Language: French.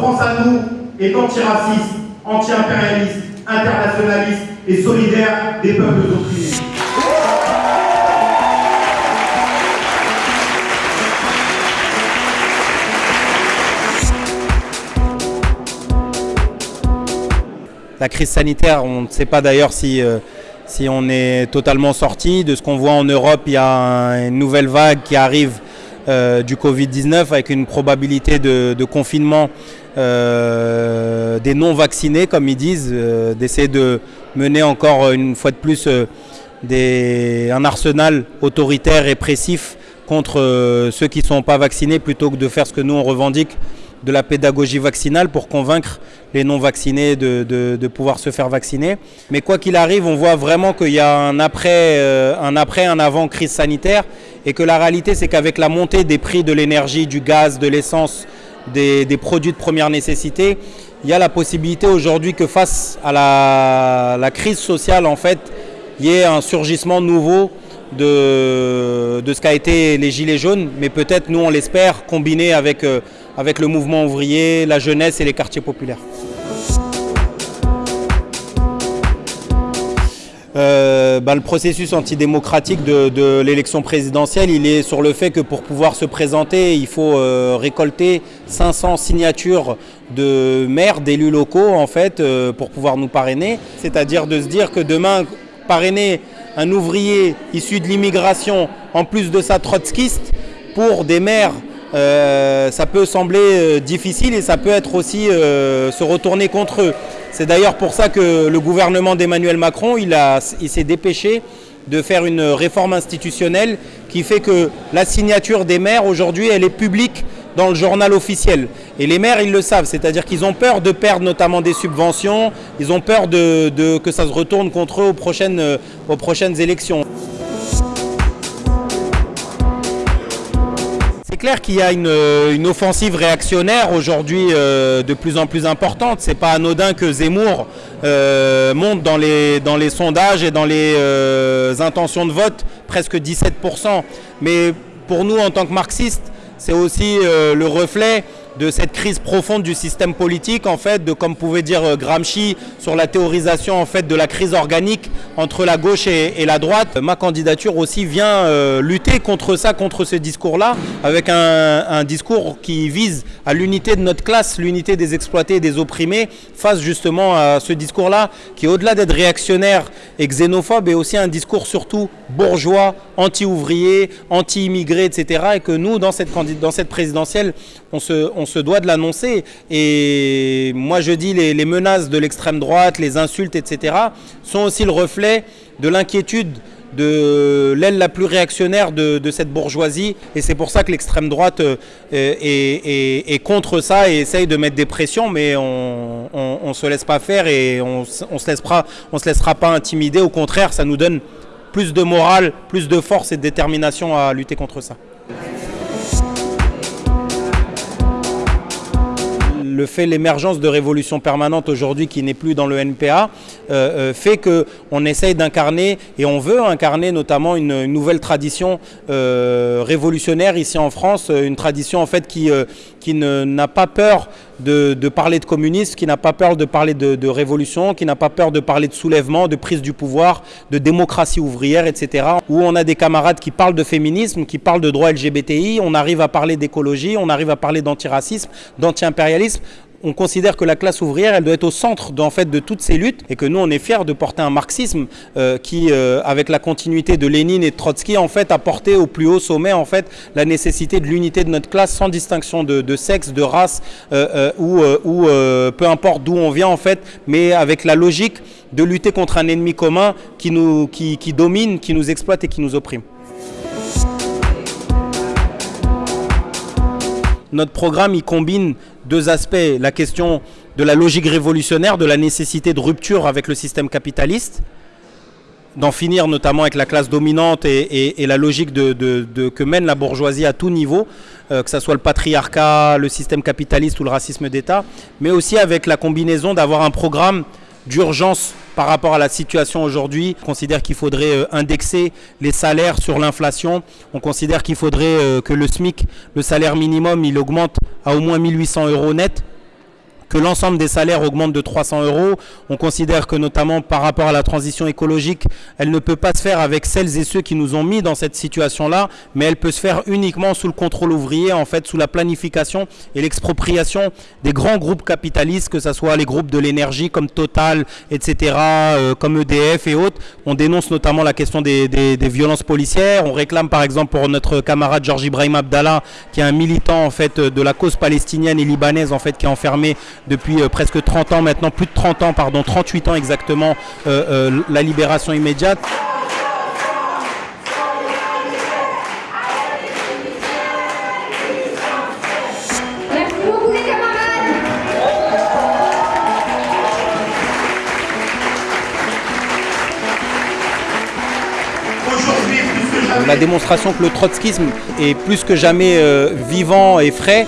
France à nous est antiraciste, anti-impérialiste, internationaliste et solidaire des peuples opprimés. La crise sanitaire, on ne sait pas d'ailleurs si, euh, si on est totalement sorti. De ce qu'on voit en Europe, il y a une nouvelle vague qui arrive euh, du Covid-19 avec une probabilité de, confinement euh, des non-vaccinés, comme ils disent, d'essayer de mener encore une fois de plus des, un arsenal autoritaire, répressif contre ceux qui ne sont pas vaccinés plutôt que de faire ce que nous on revendique de la pédagogie vaccinale pour convaincre les non-vaccinés de, pouvoir se faire vacciner. Mais quoi qu'il arrive, on voit vraiment qu'il y a un après, euh, un après, un avant crise sanitaire et que la réalité, c'est qu'avec la montée des prix de l'énergie, du gaz, de l'essence, des, produits de première nécessité, il y a la possibilité aujourd'hui que face à la, crise sociale, en fait, il y ait un surgissement nouveau de, ce qu'a été les Gilets jaunes, mais peut-être, nous on l'espère, combiné avec... Euh, avec le mouvement ouvrier, la jeunesse et les quartiers populaires. Euh, bah, le processus antidémocratique de, l'élection présidentielle, il est sur le fait que pour pouvoir se présenter, il faut euh, récolter 500 signatures de maires, d'élus locaux, en fait, euh, pour pouvoir nous parrainer. C'est-à-dire de se dire que demain, parrainer un ouvrier issu de l'immigration, en plus de ça trotskiste, pour des maires euh, ça peut sembler euh, difficile et ça peut être aussi se retourner contre eux. C'est d'ailleurs pour ça que le gouvernement d'Emmanuel Macron, il, s'est dépêché de faire une réforme institutionnelle qui fait que la signature des maires aujourd'hui, elle est publique dans le journal officiel. Et les maires, ils le savent, c'est-à-dire qu'ils ont peur de perdre notamment des subventions, ils ont peur de, que ça se retourne contre eux aux prochaines élections. Clair qu'il y a une, offensive réactionnaire aujourd'hui euh, de plus en plus importante. C'est pas anodin que Zemmour euh, monte dans les, dans les sondages et dans les euh, intentions de vote presque 17%. Mais pour nous, en tant que marxistes, c'est aussi le reflet de cette crise profonde du système politique, en fait, de comme pouvait dire euh, Gramsci sur la théorisation en fait de la crise organique entre la gauche et, la droite. Ma candidature aussi vient euh, lutter contre ça, contre ce discours-là, avec un, discours qui vise à l'unité de notre classe, l'unité des exploités et des opprimés, face justement à ce discours-là, qui au-delà d'être réactionnaire et xénophobe, est aussi un discours surtout bourgeois, anti-ouvrier, anti-immigré, etc. Et que nous, dans cette, dans cette présidentielle, on se, se doit de l'annoncer. Et moi je dis les, les menaces de l'extrême droite, les insultes, etc. sont aussi le reflet de l'inquiétude de l'aile la plus réactionnaire de, cette bourgeoisie. Et c'est pour ça que l'extrême droite euh, est, contre ça et essaye de mettre des pressions, mais on ne se laisse pas faire et on ne se, on se laissera pas intimider. Au contraire, ça nous donne plus de morale, plus de force et de détermination à lutter contre ça. Le fait l'émergence de révolution permanente aujourd'hui qui n'est plus dans le NPA euh, euh, fait qu'on essaye d'incarner et on veut incarner notamment une, nouvelle tradition euh, révolutionnaire ici en France, une tradition en fait qui, qui n'a pas peur de, parler de communisme, qui n'a pas peur de parler de, révolution, qui n'a pas peur de parler de soulèvement, de prise du pouvoir, de démocratie ouvrière, etc. Où on a des camarades qui parlent de féminisme, qui parlent de droits LGBTI, on arrive à parler d'écologie, on arrive à parler d'antiracisme, d'anti-impérialisme on considère que la classe ouvrière, elle doit être au centre en fait, de toutes ces luttes et que nous, on est fiers de porter un marxisme euh, qui, euh, avec la continuité de Lénine et de Trotsky, en fait, a porté au plus haut sommet en fait, la nécessité de l'unité de notre classe sans distinction de, sexe, de race euh, ou, peu importe d'où on vient en fait, mais avec la logique de lutter contre un ennemi commun qui, nous, qui domine, qui nous exploite et qui nous opprime. Notre programme, il combine deux aspects. La question de la logique révolutionnaire, de la nécessité de rupture avec le système capitaliste, d'en finir notamment avec la classe dominante et, la logique que mène la bourgeoisie à tout niveau, euh, que ce soit le patriarcat, le système capitaliste ou le racisme d'État, mais aussi avec la combinaison d'avoir un programme d'urgence par rapport à la situation aujourd'hui. On considère qu'il faudrait euh, indexer les salaires sur l'inflation. On considère qu'il faudrait euh, que le SMIC, le salaire minimum, il augmente à au moins 1800 euros net que l'ensemble des salaires augmente de 300 euros. On considère que notamment par rapport à la transition écologique, elle ne peut pas se faire avec celles et ceux qui nous ont mis dans cette situation-là, mais elle peut se faire uniquement sous le contrôle ouvrier, en fait, sous la planification et l'expropriation des grands groupes capitalistes, que ce soit les groupes de l'énergie comme Total, etc., euh, comme EDF et autres. On dénonce notamment la question des, des, des, violences policières. On réclame par exemple pour notre camarade Georges Ibrahim Abdallah, qui est un militant en fait de la cause palestinienne et libanaise, en fait, qui est enfermé depuis euh, presque 30 ans maintenant, plus de 30 ans, pardon, 38 ans exactement, euh, euh, la libération immédiate. La démonstration que le trotskisme est plus que jamais euh, vivant et frais.